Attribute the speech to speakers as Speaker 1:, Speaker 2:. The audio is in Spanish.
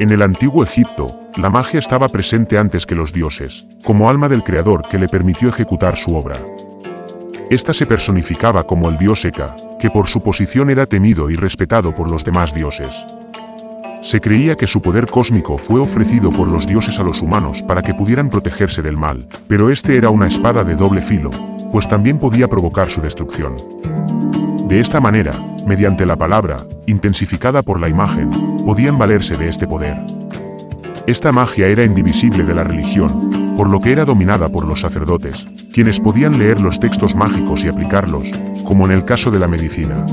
Speaker 1: En el antiguo Egipto, la magia estaba presente antes que los dioses, como alma del creador que le permitió ejecutar su obra. Esta se personificaba como el dios Eka, que por su posición era temido y respetado por los demás dioses. Se creía que su poder cósmico fue ofrecido por los dioses a los humanos para que pudieran protegerse del mal, pero este era una espada de doble filo, pues también podía provocar su destrucción. De esta manera, mediante la palabra, intensificada por la imagen, podían valerse de este poder. Esta magia era indivisible de la religión, por lo que era dominada por los sacerdotes, quienes podían leer los textos mágicos y aplicarlos, como en el caso de la medicina.